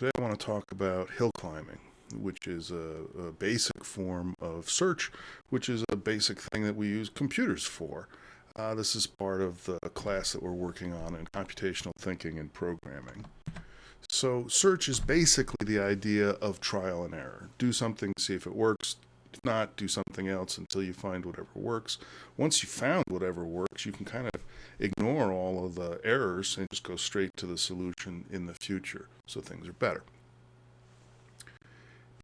Today I want to talk about hill climbing, which is a, a, basic form of search, which is a basic thing that we use computers for. Uh, this is part of the class that we're working on in computational thinking and programming. So search is basically the idea of trial and error. Do something, see if it works. If not, do something else until you find whatever works. Once you found whatever works, you can kind of ignore all of the errors and just go straight to the solution in the future so things are better.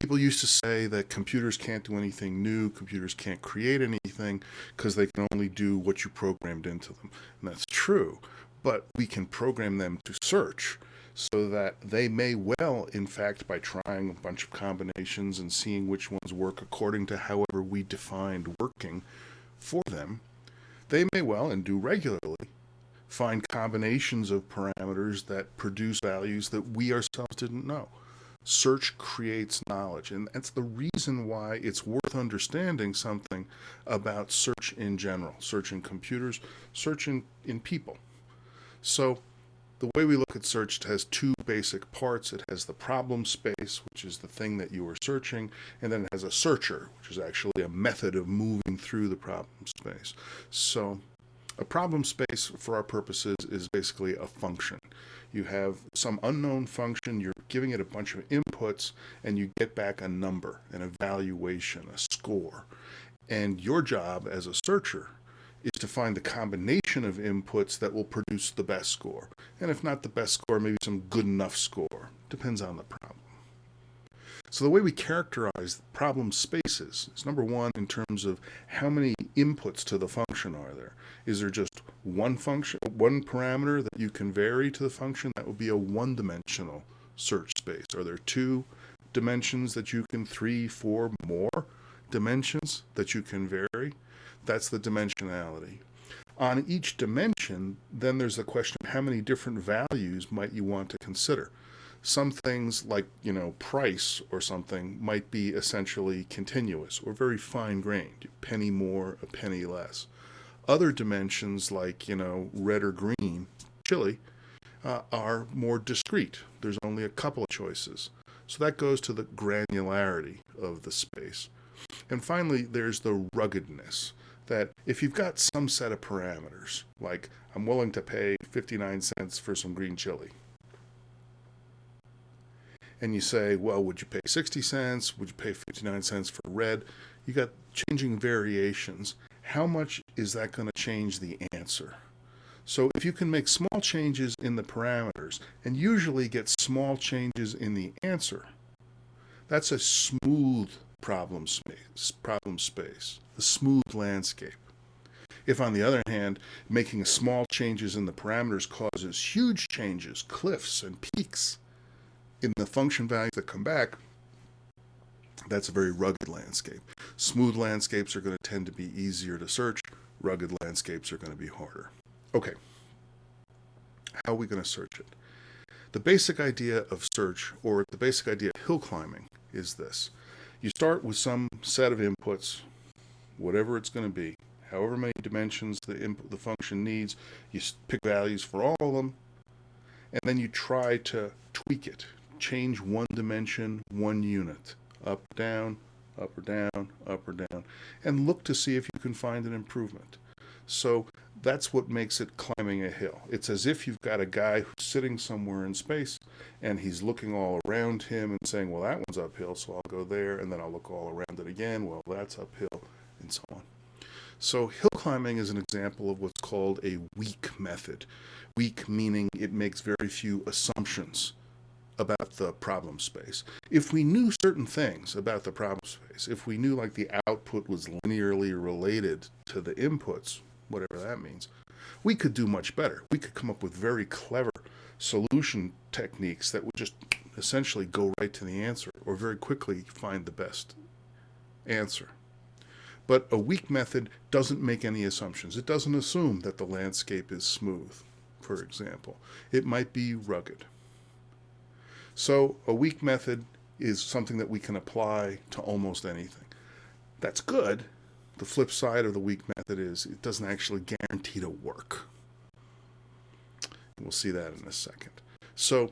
People used to say that computers can't do anything new, computers can't create anything because they can only do what you programmed into them. And that's true, but we can program them to search so that they may well, in fact, by trying a bunch of combinations and seeing which ones work according to however we defined working for them, they may well, and do regularly, find combinations of parameters that produce values that we ourselves didn't know. Search creates knowledge, and that's the reason why it's worth understanding something about search in general, search in computers, search in, in people. So the way we look at search has two basic parts. It has the problem space, which is the thing that you are searching, and then it has a searcher, which is actually a method of moving through the problem space. So a problem space for our purposes is basically a function. You have some unknown function, you're giving it a bunch of inputs, and you get back a number, an evaluation, a score. And your job as a searcher is to find the combination of inputs that will produce the best score. And if not the best score, maybe some good enough score. Depends on the problem. So the way we characterize problem spaces is number one in terms of how many inputs to the function are there. Is there just one function, one parameter that you can vary to the function? That would be a one-dimensional search space. Are there two dimensions that you can, three, four, more dimensions that you can vary? That's the dimensionality. On each dimension, then there's the question of how many different values might you want to consider. Some things like, you know, price or something might be essentially continuous or very fine-grained, penny more, a penny less. Other dimensions like, you know, red or green, chili, uh, are more discrete. There's only a couple of choices. So that goes to the granularity of the space. And finally, there's the ruggedness that if you've got some set of parameters, like I'm willing to pay 59 cents for some green chili, and you say, well, would you pay 60 cents? Would you pay 59 cents for red? You got changing variations. How much is that going to change the answer? So if you can make small changes in the parameters and usually get small changes in the answer, that's a smooth problem space, problem space, a smooth landscape. If, on the other hand, making small changes in the parameters causes huge changes, cliffs and peaks in the function values that come back, that's a very rugged landscape. Smooth landscapes are going to tend to be easier to search. Rugged landscapes are going to be harder. Okay, how are we going to search it? The basic idea of search, or the basic idea of hill climbing, is this. You start with some set of inputs, whatever it's going to be, however many dimensions the, input, the function needs, you pick values for all of them, and then you try to tweak it, change one dimension, one unit, up, down, up or down, up or down, and look to see if you can find an improvement. So that's what makes it climbing a hill. It's as if you've got a guy who's sitting somewhere in space and he's looking all around him and saying, well, that one's uphill, so I'll go there, and then I'll look all around it again. Well, that's uphill, and so on. So hill climbing is an example of what's called a weak method. Weak meaning it makes very few assumptions about the problem space. If we knew certain things about the problem space, if we knew like the output was linearly related to the inputs, whatever that means, we could do much better. We could come up with very clever solution techniques that would just essentially go right to the answer or very quickly find the best answer. But a weak method doesn't make any assumptions. It doesn't assume that the landscape is smooth, for example. It might be rugged. So a weak method is something that we can apply to almost anything. That's good. The flip side of the weak method is it doesn't actually guarantee to work. We'll see that in a second. So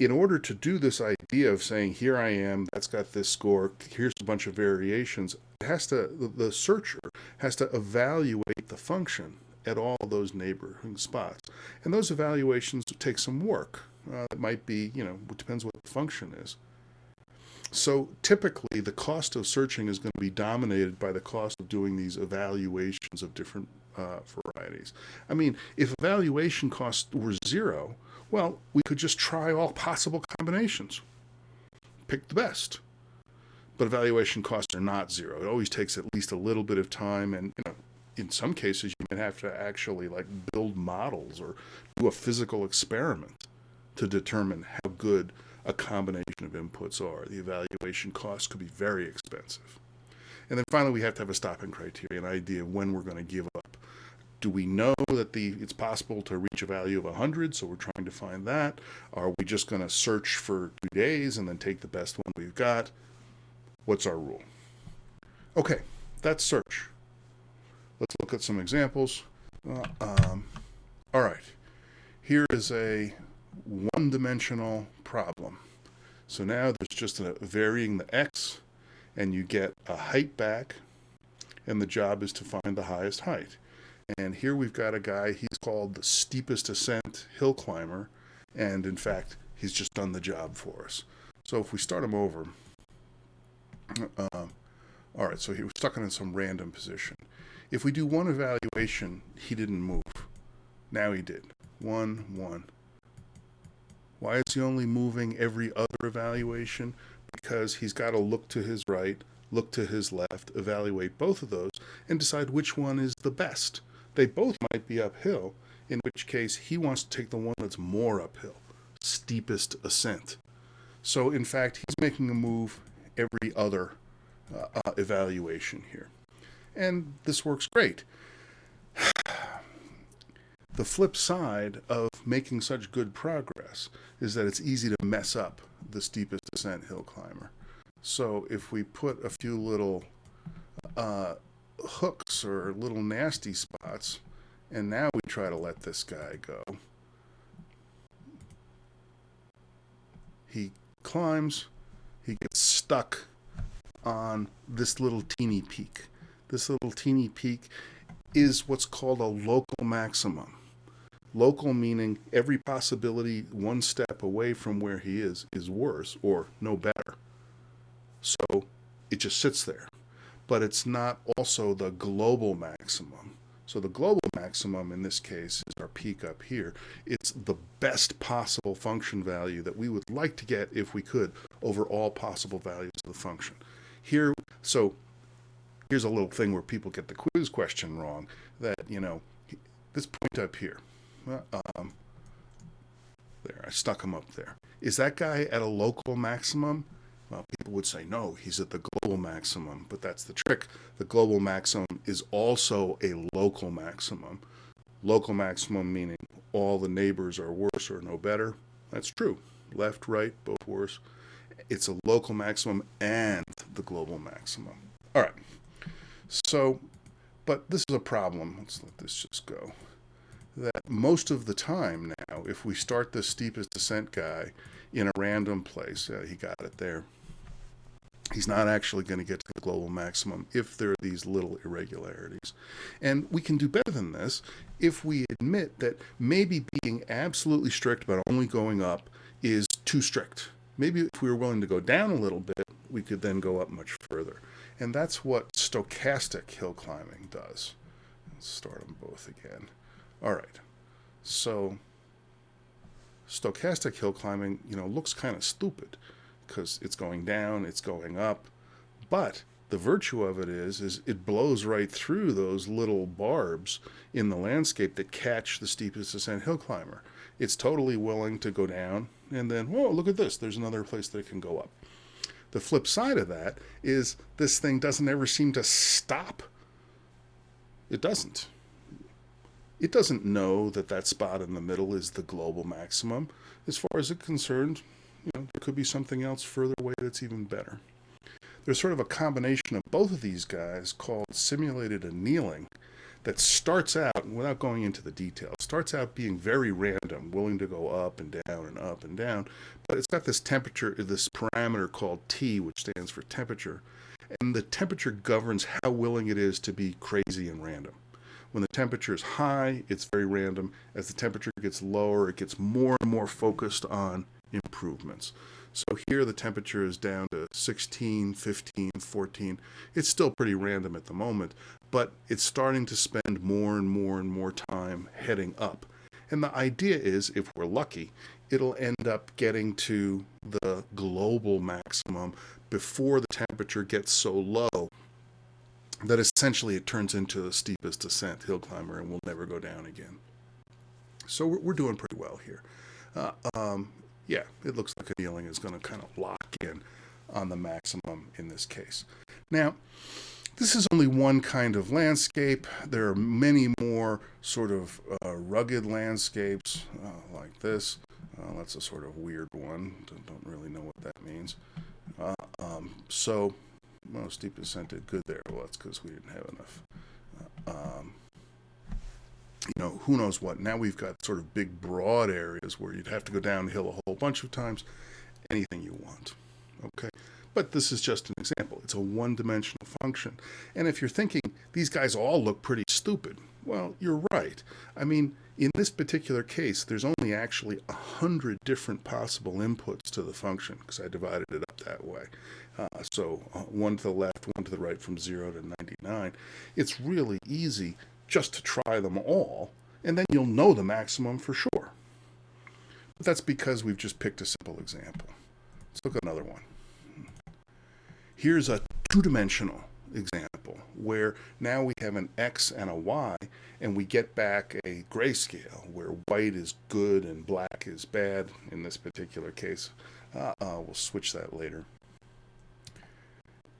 in order to do this idea of saying, here I am, that's got this score, here's a bunch of variations, it has to, the searcher has to evaluate the function at all those neighboring spots. And those evaluations take some work. Uh, it might be, you know, it depends what the function is. So typically the cost of searching is going to be dominated by the cost of doing these evaluations of different uh, varieties. I mean, if evaluation costs were zero, well, we could just try all possible combinations. Pick the best. But evaluation costs are not zero. It always takes at least a little bit of time and you know, in some cases you might have to actually like build models or do a physical experiment to determine how good a combination of inputs are. The evaluation costs could be very expensive. And then finally we have to have a stopping criteria, an idea when we're going to give do we know that the it's possible to reach a value of 100 so we're trying to find that. Are we just going to search for two days and then take the best one we've got? What's our rule? Okay that's search. Let's look at some examples. Uh, um, all right. Here is a one-dimensional problem. So now there's just a varying the x and you get a height back and the job is to find the highest height and here we've got a guy, he's called the steepest ascent hill climber. And in fact, he's just done the job for us. So if we start him over, uh, all right, so he was stuck in some random position. If we do one evaluation, he didn't move. Now he did. One, one. Why is he only moving every other evaluation? Because he's got to look to his right, look to his left, evaluate both of those, and decide which one is the best. They both might be uphill, in which case he wants to take the one that's more uphill, steepest ascent. So in fact, he's making a move every other uh, uh, evaluation here. And this works great. the flip side of making such good progress is that it's easy to mess up the steepest ascent hill climber. So if we put a few little uh, hooks or little nasty spots. And now we try to let this guy go. He climbs, he gets stuck on this little teeny peak. This little teeny peak is what's called a local maximum. Local meaning every possibility one step away from where he is is worse or no better. So it just sits there but it's not also the global maximum. So the global maximum in this case is our peak up here. It's the best possible function value that we would like to get if we could over all possible values of the function. Here, so here's a little thing where people get the quiz question wrong that, you know, this point up here, um, there, I stuck him up there. Is that guy at a local maximum? Well, people would say, no, he's at the global maximum, but that's the trick. The global maximum is also a local maximum. Local maximum meaning all the neighbors are worse or no better. That's true. Left, right, both worse. It's a local maximum and the global maximum. All right. So, but this is a problem. Let's let this just go. That most of the time now, if we start the steepest descent guy in a random place, he got it there, he's not actually going to get to the global maximum if there are these little irregularities. And we can do better than this if we admit that maybe being absolutely strict about only going up is too strict. Maybe if we were willing to go down a little bit, we could then go up much further. And that's what stochastic hill climbing does. Let's start them both again. All right. So stochastic hill climbing, you know, looks kind of stupid because it's going down, it's going up. But the virtue of it is, is it blows right through those little barbs in the landscape that catch the steepest ascent hill climber. It's totally willing to go down and then, whoa, look at this. There's another place that it can go up. The flip side of that is this thing doesn't ever seem to stop. It doesn't. It doesn't know that that spot in the middle is the global maximum. As far as it's concerned, you know, there could be something else further away that's even better. There's sort of a combination of both of these guys called simulated annealing that starts out, without going into the details, starts out being very random, willing to go up and down and up and down. But it's got this temperature, this parameter called T, which stands for temperature. And the temperature governs how willing it is to be crazy and random. When the temperature is high, it's very random. As the temperature gets lower, it gets more and more focused on improvements. So here the temperature is down to 16, 15, 14. It's still pretty random at the moment, but it's starting to spend more and more and more time heading up. And the idea is, if we're lucky, it'll end up getting to the global maximum before the temperature gets so low that essentially it turns into the steepest descent hill climber and we'll never go down again. So we're, we're doing pretty well here. Uh, um, yeah, it looks like annealing is going to kind of lock in on the maximum in this case. Now, this is only one kind of landscape. There are many more sort of uh, rugged landscapes uh, like this. Uh, that's a sort of weird one. Don't, don't really know what that means. Uh, um, so, well, steep descent did good there. Well, that's because we didn't have enough. Uh, um, you know, who knows what. Now we've got sort of big, broad areas where you'd have to go downhill a whole bunch of times. Anything you want. Okay. But this is just an example. It's a one dimensional function. And if you're thinking these guys all look pretty stupid, well, you're right. I mean, in this particular case, there's only actually a hundred different possible inputs to the function because I divided it up that way. Uh, so uh, one to the left, one to the right from 0 to 99. It's really easy just to try them all, and then you'll know the maximum for sure. But that's because we've just picked a simple example. Let's look at another one. Here's a two-dimensional example where now we have an X and a Y and we get back a grayscale where white is good and black is bad in this particular case. Uh, uh, we'll switch that later.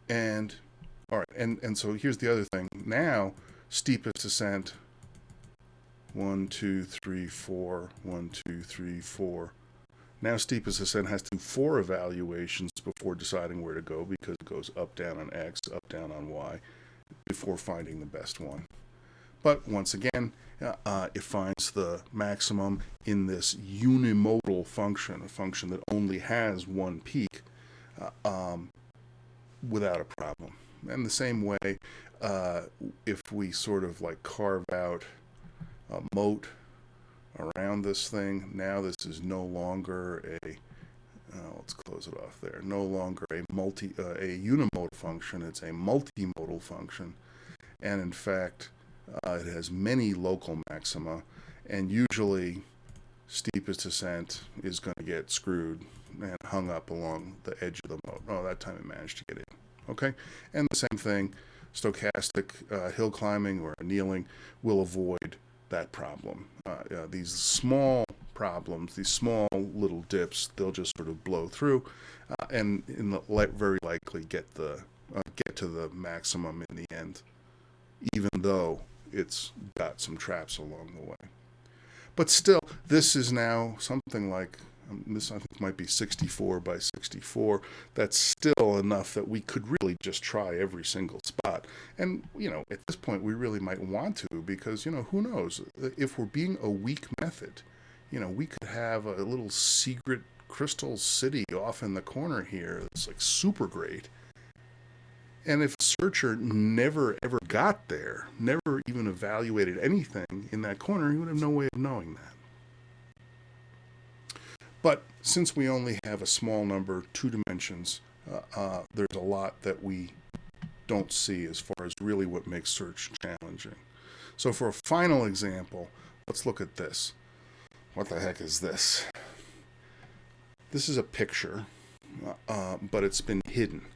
And all right, and, and so here's the other thing. Now, steepest descent, one, two, three, four, one, two, three, four. Now steepest ascent has to do four evaluations before deciding where to go because it goes up, down on X, up, down on Y before finding the best one. But once again, uh, it finds the maximum in this unimodal function, a function that only has one peak, uh, um, without a problem. And the same way, uh, if we sort of like carve out a moat around this thing, now this is no longer a uh, let's close it off there. No longer a multi uh, a unimodal function; it's a multimodal function, and in fact, uh, it has many local maxima, and usually, steepest descent is going to get screwed and hung up along the edge of the moat. Oh, that time it managed to get in. Okay, and the same thing, stochastic uh, hill climbing or annealing will avoid that problem. Uh, these small problems, these small little dips, they'll just sort of blow through, uh, and in the, very likely get the uh, get to the maximum in the end, even though it's got some traps along the way. But still, this is now something like um, this I think might be 64 by 64. That's still enough that we could really just try every single spot. And, you know, at this point we really might want to because, you know, who knows? If we're being a weak method, you know, we could have a little secret crystal city off in the corner here that's like super great. And if a searcher never ever got there, never even evaluated anything in that corner, he would have no way of knowing that. But since we only have a small number, two dimensions, uh, uh, there's a lot that we don't see as far as really what makes search challenging. So for a final example, let's look at this. What the heck is this? This is a picture, uh, but it's been hidden.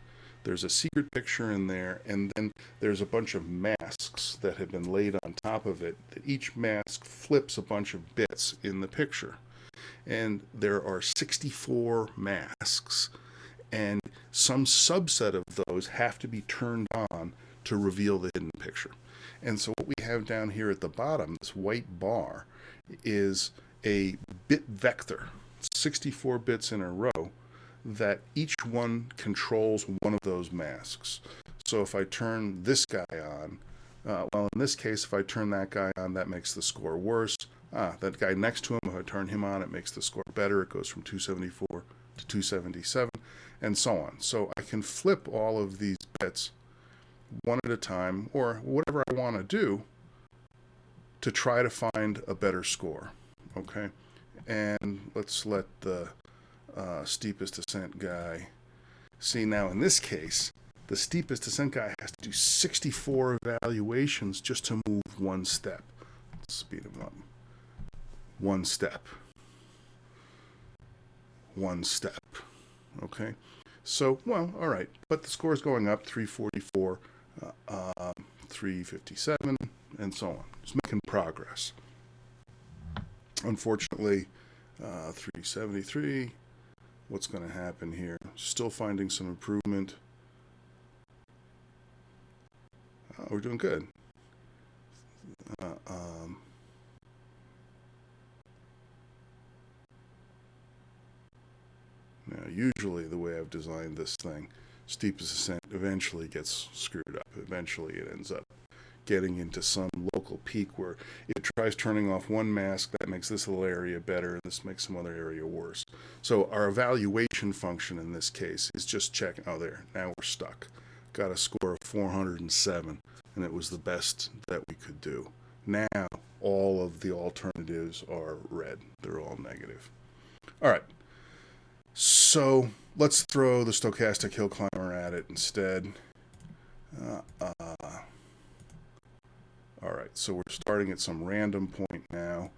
There's a secret picture in there, and then there's a bunch of masks that have been laid on top of it. That each mask flips a bunch of bits in the picture and there are 64 masks, and some subset of those have to be turned on to reveal the hidden picture. And so what we have down here at the bottom, this white bar, is a bit vector, 64 bits in a row, that each one controls one of those masks. So if I turn this guy on, Uh, well, in this case, if I turn that guy on, that makes the score worse. Ah, that guy next to him, if I turn him on, it makes the score better. It goes from 274 to 277, and so on. So I can flip all of these bits one at a time, or whatever I want to do to try to find a better score. Okay, and let's let the uh, steepest descent guy see now. In this case, the steepest descent guy has to do 64 evaluations just to move one step. Speed him up. One step. One step. Okay. So, well, all right. But the score is going up 344, uh, uh, 357, and so on. It's making progress. Unfortunately, uh, 373. What's going to happen here? Still finding some improvement. Uh, we're doing good. Uh, um, now, usually the way I've designed this thing, steepest ascent eventually gets screwed up. Eventually it ends up getting into some local peak where it tries turning off one mask, that makes this little area better, and this makes some other area worse. So our evaluation function in this case is just checking, oh there, now we're stuck. Got a score of 407, and it was the best that we could do. Now all of the alternatives are red. They're all negative. All right. So let's throw the stochastic hill climber at it instead. Uh, uh, all right, so we're starting at some random point now,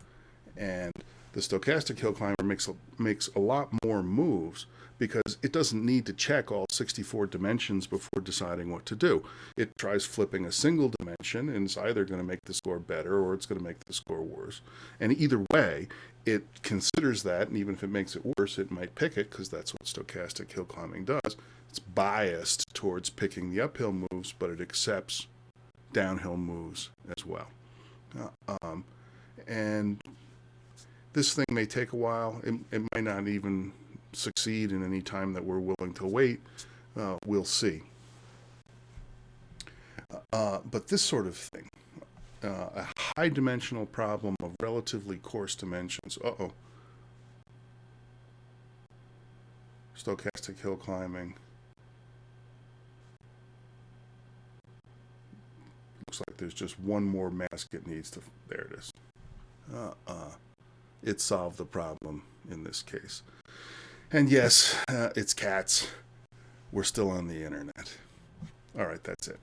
and the stochastic hill climber makes a, makes a lot more moves because it doesn't need to check all 64 dimensions before deciding what to do. It tries flipping a single dimension and it's either going to make the score better or it's going to make the score worse. And either way, it considers that, and even if it makes it worse, it might pick it because that's what stochastic hill climbing does. It's biased towards picking the uphill moves, but it accepts downhill moves as well. Um, and this thing may take a while. It, it might not even succeed in any time that we're willing to wait. Uh, we'll see. Uh, but this sort of thing, uh, a high dimensional problem of relatively coarse dimensions. Uh oh. Stochastic hill climbing. Looks like there's just one more mask it needs to. There it is. Uh, uh, it solved the problem in this case. And yes, uh, it's cats. We're still on the internet. All right, that's it.